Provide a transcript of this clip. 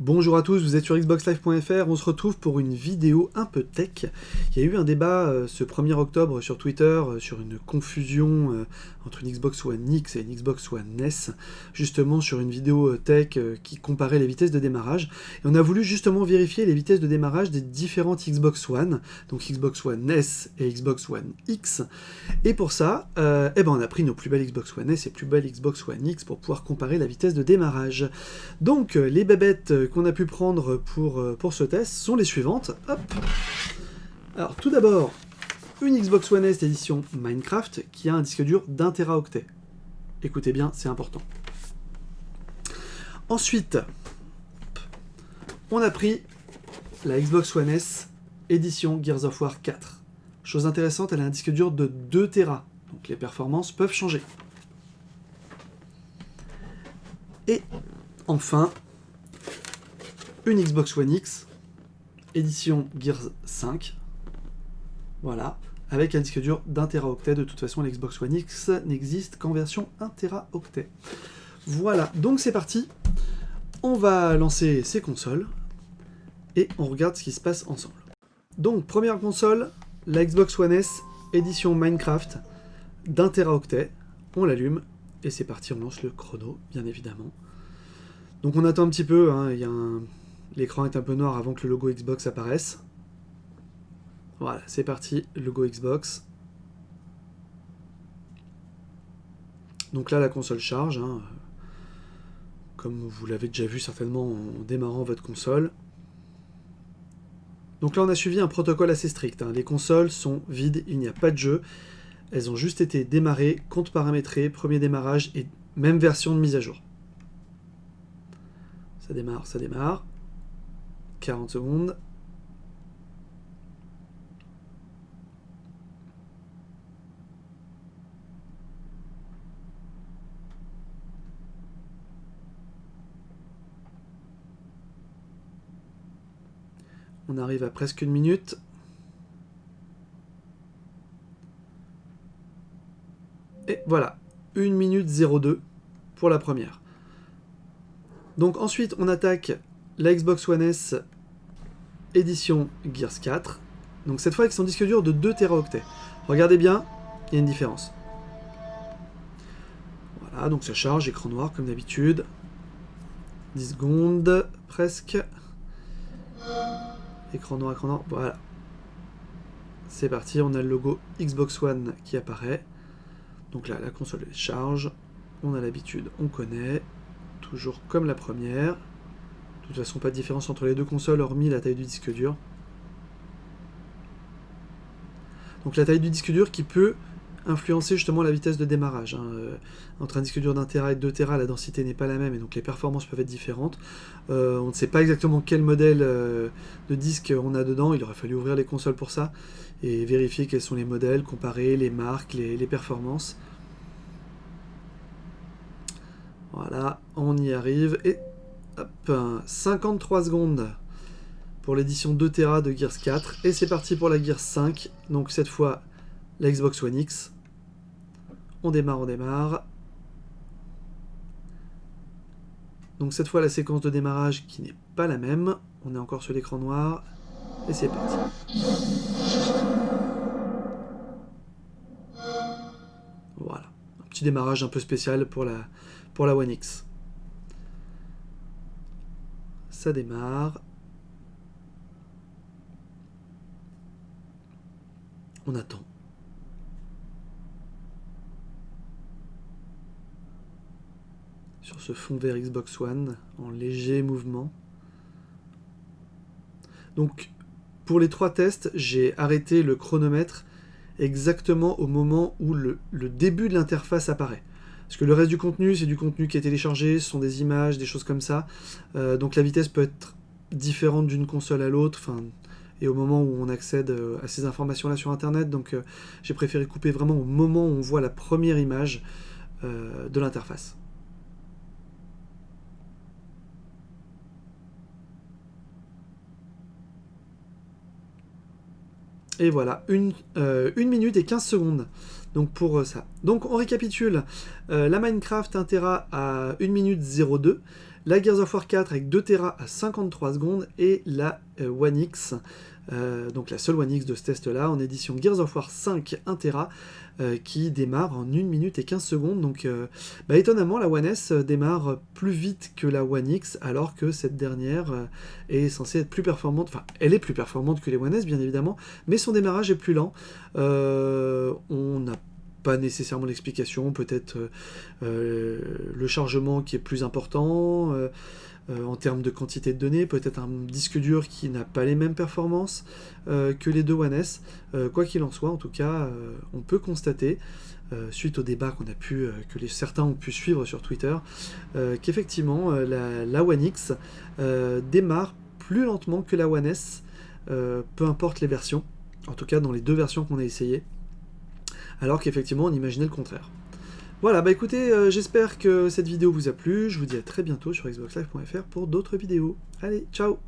Bonjour à tous, vous êtes sur xboxlive.fr, on se retrouve pour une vidéo un peu tech. Il y a eu un débat euh, ce 1er octobre sur Twitter euh, sur une confusion euh, entre une Xbox One X et une Xbox One S, justement sur une vidéo tech qui comparait les vitesses de démarrage. Et on a voulu justement vérifier les vitesses de démarrage des différentes Xbox One, donc Xbox One S et Xbox One X. Et pour ça, eh ben on a pris nos plus belles Xbox One S et plus belles Xbox One X pour pouvoir comparer la vitesse de démarrage. Donc les bébêtes qu'on a pu prendre pour, euh, pour ce test sont les suivantes. Hop. Alors tout d'abord, une Xbox One S édition Minecraft qui a un disque dur d'un teraoctet. Écoutez bien, c'est important. Ensuite, on a pris la Xbox One S édition Gears of War 4. Chose intéressante, elle a un disque dur de 2 Tera, donc les performances peuvent changer. Et enfin, une Xbox One X, édition Gears 5, voilà, avec un disque dur d'un teraoctet. De toute façon, l'Xbox One X n'existe qu'en version 1 teraoctet. Voilà, donc c'est parti. On va lancer ces consoles et on regarde ce qui se passe ensemble. Donc, première console, la Xbox One S, édition Minecraft, d'un teraoctet. On l'allume et c'est parti, on lance le chrono, bien évidemment. Donc on attend un petit peu, hein, il y a un L'écran est un peu noir avant que le logo Xbox apparaisse. Voilà, c'est parti, logo Xbox. Donc là, la console charge, hein. comme vous l'avez déjà vu certainement en démarrant votre console. Donc là, on a suivi un protocole assez strict. Hein. Les consoles sont vides, il n'y a pas de jeu. Elles ont juste été démarrées, compte paramétré, premier démarrage et même version de mise à jour. Ça démarre, ça démarre. 40 secondes. On arrive à presque une minute. Et voilà, 1 minute 02 pour la première. Donc ensuite, on attaque la Xbox One S édition Gears 4. Donc cette fois avec son disque dur de 2 Teraoctets. Regardez bien, il y a une différence. Voilà, donc ça charge, écran noir comme d'habitude. 10 secondes, presque. Écran noir, écran noir, voilà. C'est parti, on a le logo Xbox One qui apparaît. Donc là, la console charge. On a l'habitude, on connaît. Toujours comme la première. De toute façon, pas de différence entre les deux consoles, hormis la taille du disque dur. Donc la taille du disque dur qui peut influencer justement la vitesse de démarrage. Hein. Euh, entre un disque dur d'un Tera et de 2 Tera, la densité n'est pas la même et donc les performances peuvent être différentes. Euh, on ne sait pas exactement quel modèle euh, de disque on a dedans, il aurait fallu ouvrir les consoles pour ça et vérifier quels sont les modèles, comparer les marques, les performances. Voilà, on y arrive et 53 secondes pour l'édition 2 Tera de Gears 4. Et c'est parti pour la Gears 5. Donc cette fois, la Xbox One X. On démarre, on démarre. Donc cette fois, la séquence de démarrage qui n'est pas la même. On est encore sur l'écran noir. Et c'est parti. Voilà. Un petit démarrage un peu spécial pour la, pour la One X. Ça démarre. On attend. Sur ce fond vert Xbox One, en léger mouvement. Donc, pour les trois tests, j'ai arrêté le chronomètre exactement au moment où le, début de l'interface apparaît. Parce que le reste du contenu, c'est du contenu qui est téléchargé, ce sont des images, des choses comme ça. Euh, donc la vitesse peut être différente d'une console à l'autre, et au moment où on accède euh, à ces informations-là sur Internet. Donc euh, j'ai préféré couper vraiment au moment où on voit la première image de l'interface. Et voilà, une, une minute et 15 secondes. Donc pour euh, ça. Donc on récapitule, euh, la Minecraft 1 Tera à 1 minute 02, la Gears of War 4 avec 2 Tera à 53 secondes, et la One X, donc la seule One X de ce test-là, en édition Gears of War 5 1 Tera, qui démarre en 1 minute et 15 secondes. Donc, bah, étonnamment, la One S démarre plus vite que la One X, alors que cette dernière est censée être plus performante. Enfin, elle est plus performante que les One S, bien évidemment, mais son démarrage est plus lent. on n'a pas nécessairement l'explication, peut-être euh, euh, le chargement qui est plus important euh, en termes de quantité de données, peut-être un disque dur qui n'a pas les mêmes performances que les deux One S. quoi qu'il en soit, en tout cas, on peut constater, suite au débat que certains ont pu suivre sur Twitter, qu'effectivement la, la, One X démarre plus lentement que la One S, peu importe les versions, en tout cas dans les deux versions qu'on a essayées alors qu'effectivement on imaginait le contraire. Voilà, bah écoutez, euh, j'espère que cette vidéo vous a plu, je vous dis à très bientôt sur xboxlive.fr pour d'autres vidéos. Allez, ciao